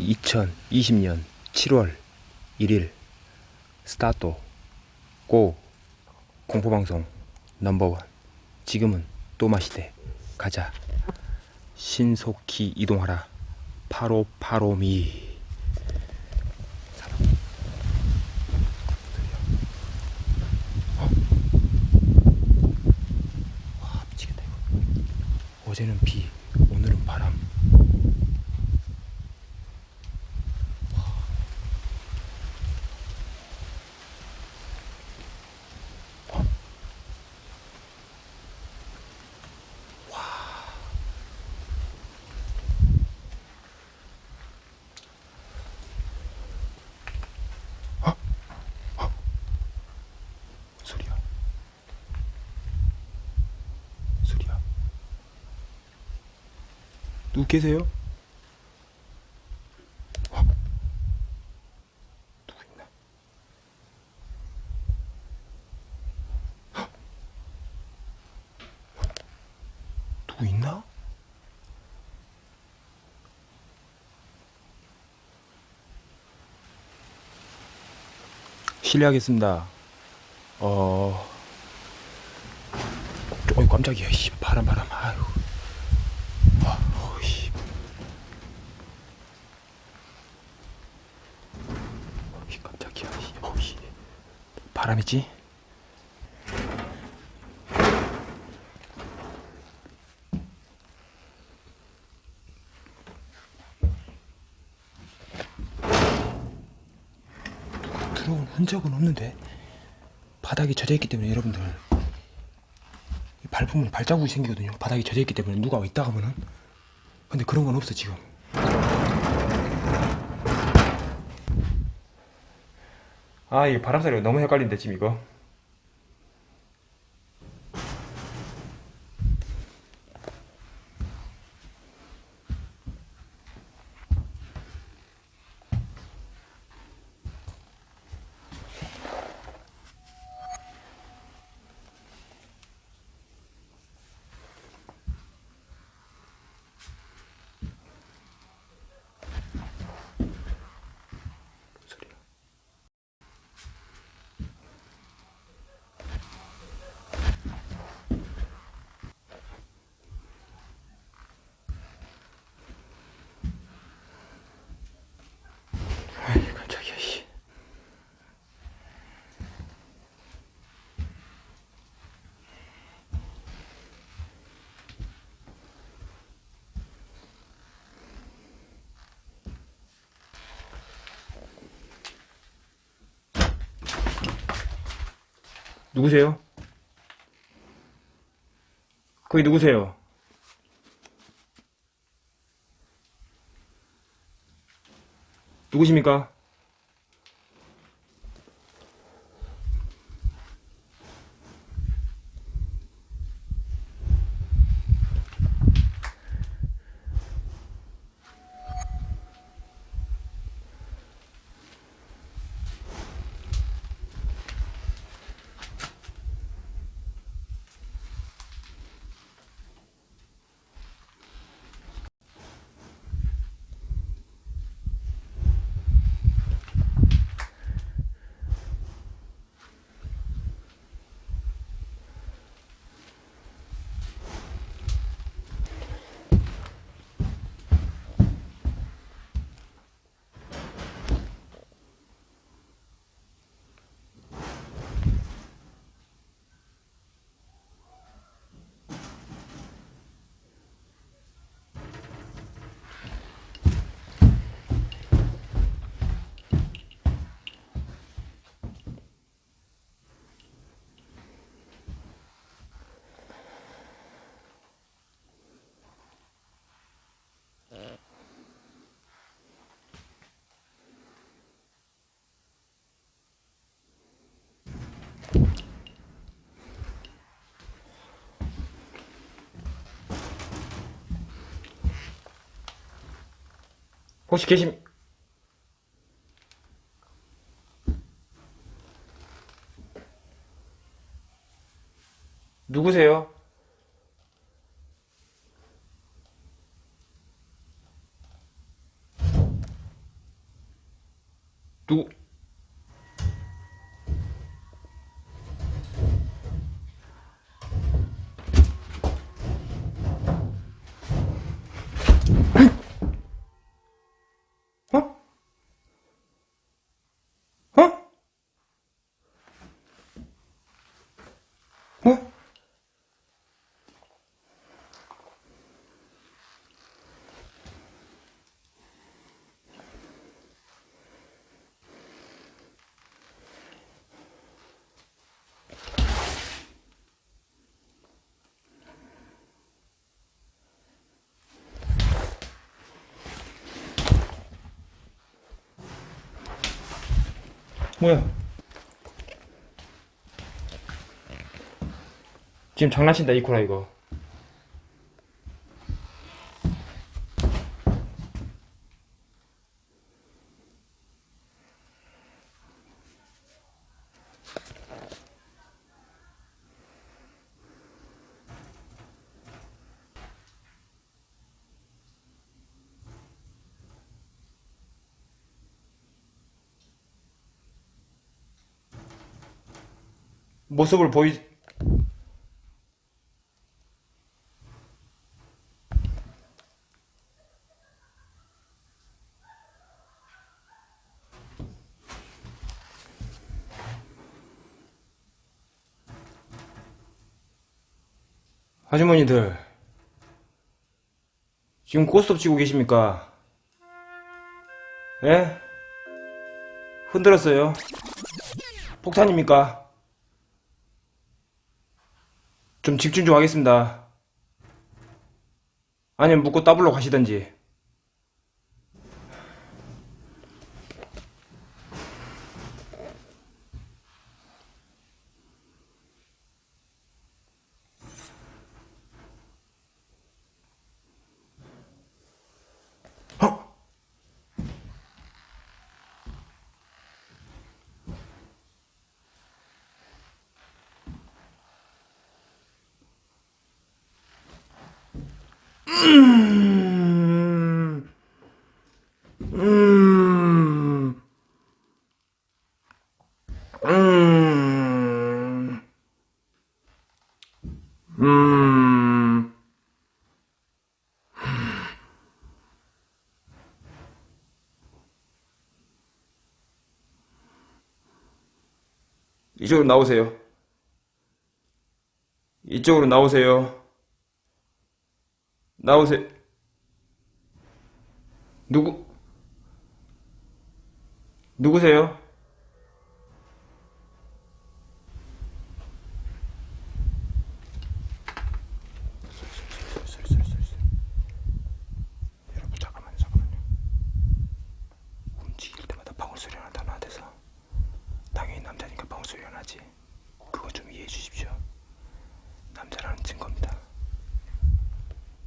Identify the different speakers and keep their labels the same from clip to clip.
Speaker 1: 2020년 7월 1일 스타트 고 공포방송 넘버원. 지금은 또 마시대. 가자. 신속히 이동하라. 8585미. 와 미치겠다 이거. 어제는 비 오늘은 바람 소리야 소리야 누구 계세요? 어? 누구 있나? 헉! 누구 있나? 실례하겠습니다. 어, 어이 깜짝이야. 씨, 바람 바람. 아유. 아, 어이. 어이 깜짝이야. 씨, 어이. 바람이지? 들어온 흔적은 없는데 바닥이 젖어 있기 때문에 여러분들 이 밟으면 발자국이 생기거든요. 바닥이 젖어 있기 때문에 누가 있다 하면은. 근데 그런 건 없어 지금 아 이거 바람소리가 너무 헷갈린데 지금 이거 누구세요? 거기 누구세요? 누구십니까? 혹시 계심 누구세요? 누구? 어? 어? 어? 뭐야? 지금 장난친다 이코라 이거. 모습을 보이 아주머니들 지금 고스톱 치고 계십니까? 예? 흔들었어요? 폭탄입니까? 좀 집중 좀 하겠습니다. 아니면 묻고 따블로 가시던지. 이쪽으로 나오세요. 이쪽으로 나오세요. 나오세요. 누구, 누구세요? 여러분, 잠깐만요, 잠깐만요. 움직일 때마다 방울소리가 난다, 나한테서. 당연히 남자니까 방울소리가 나지. 그거 좀 이해해 주십시오. 남자라는 증거입니다.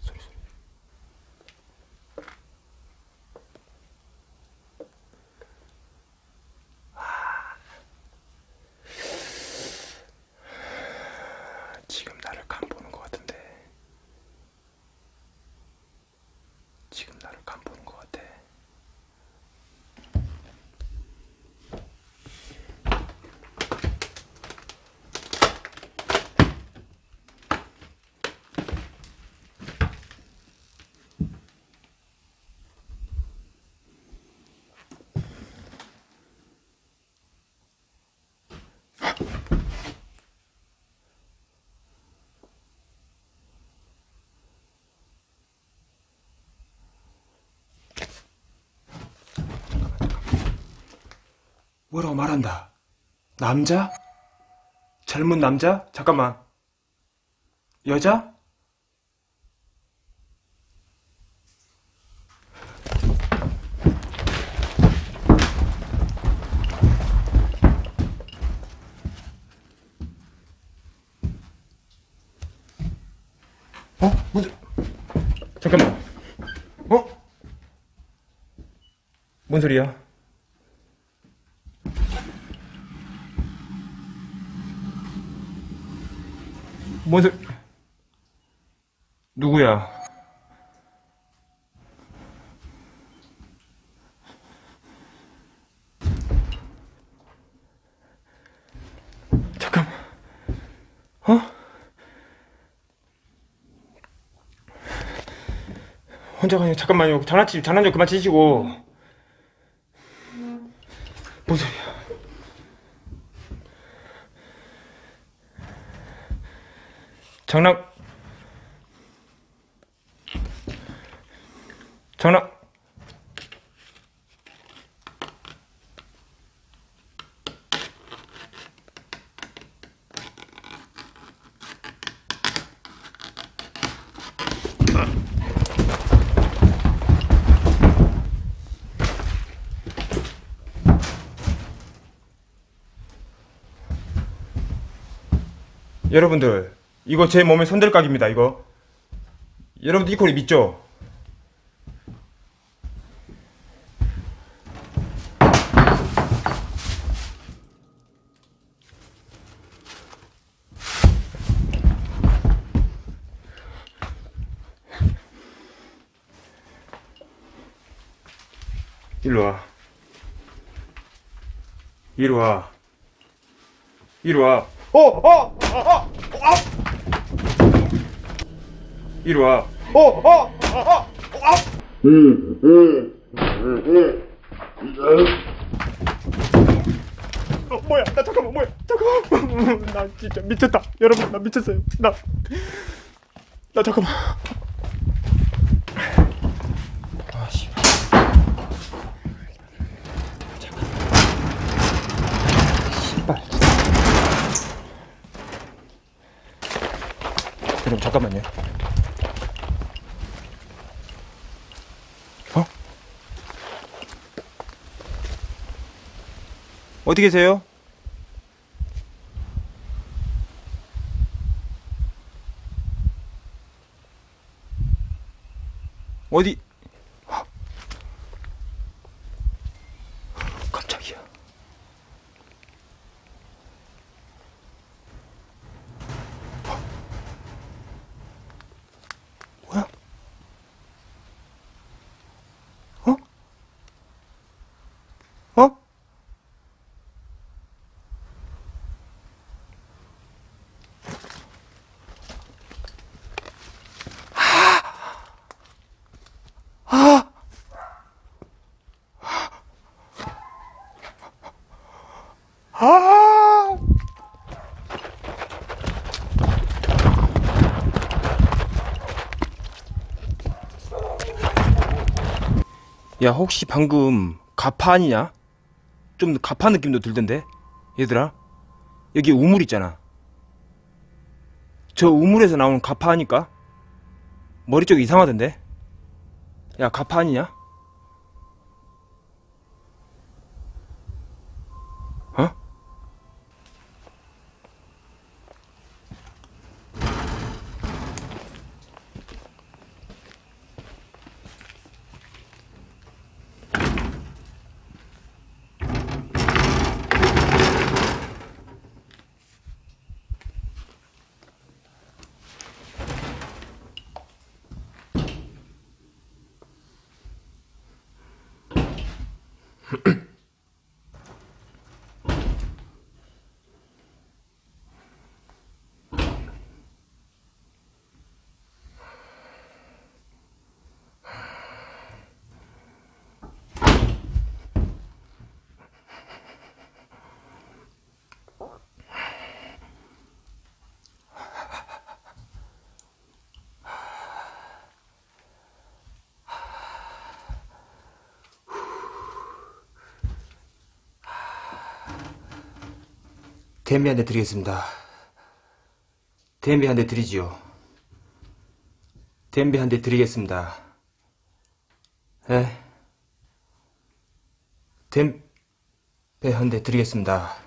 Speaker 1: 소리, 소리. 지금 나를 간 보는 것 같은데. 지금 나를 간 보는 것 같아. 뭐라고 말한다. 남자? 젊은 남자? 잠깐만. 여자? 어? 무슨 잠깐만. 어? 뭔 소리야? 뭔 소... 세... 누구야? 잠깐. 어? 혼자 가냐? 잠깐만요. 장난치 장난 좀 그만 치시고. 장난 장난 여러분들 이거 제 몸의 손들각입니다 이거 여러분들 이 콜이 믿죠? 일로 와 이리 와 이리 와 어! 어! 아! 아! 아! 이리 와 어! 어! 아! 아! 아! 어, 뭐야 나 잠깐만 뭐야 잠깐만 나 진짜 미쳤다 여러분 나 미쳤어요 나 나 잠깐만 아씨 신발 여러분 잠깐만요 어디 계세요? 어디? 아! 야 혹시 방금 가파 아니냐? 좀 가파 느낌도 들던데 얘들아 여기 우물 있잖아 저 우물에서 나오는 가파 아니까? 머리 쪽 이상하던데 야 가파 아니냐? 댐비 한대 드리겠습니다. 댐비 한대 드리지요. 댐비 한대 드리겠습니다. 예? 댐비 한대 드리겠습니다.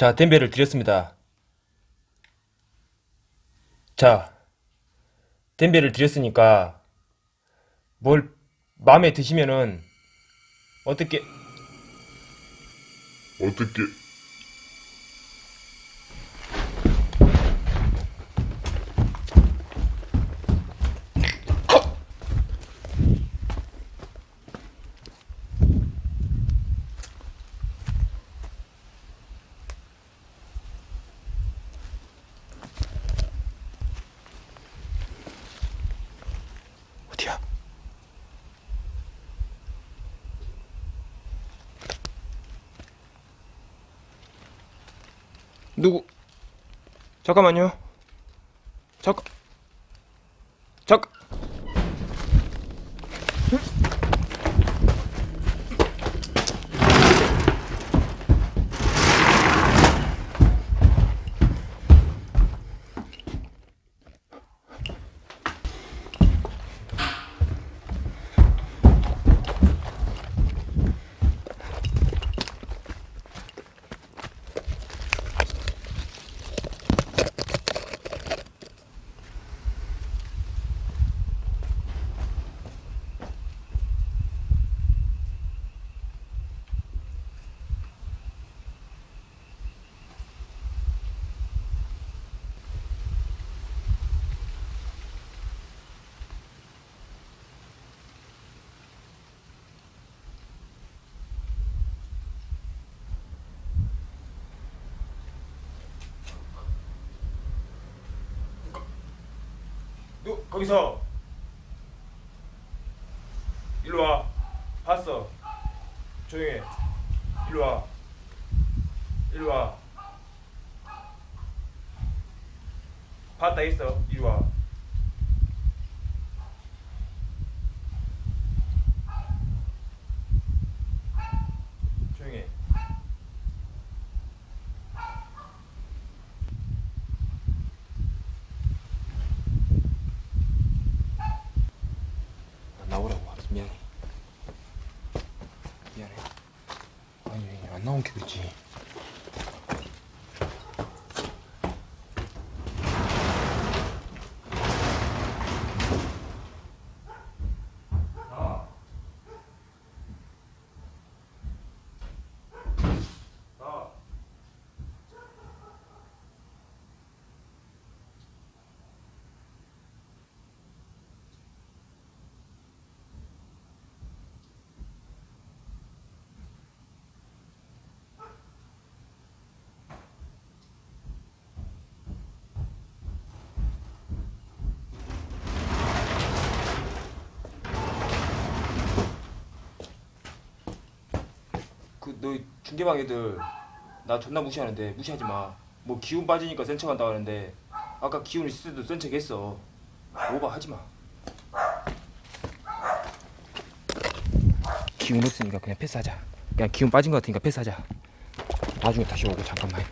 Speaker 1: 자, 댐베를 드렸습니다. 자, 댐베를 드렸으니까 뭘 마음에 드시면은 어떻게
Speaker 2: 어떻게
Speaker 1: 누구? 잠깐만요. 잠깐. 잠깐. 누 거기서 일로 와. 봤어. 조용해. 일로 와. 일로 와. 봤다 있어. 이리 와 you 그너 중계방 애들 나 존나 무시하는데 무시하지 마. 뭐 기운 빠지니까 센 척한다 하는데 아까 기운 있을 때도 센 척했어. 오바 하지 마. 기운 없으니까 그냥 패스하자. 그냥 기운 빠진 것 같으니까 패스하자. 나중에 다시 오고 잠깐만.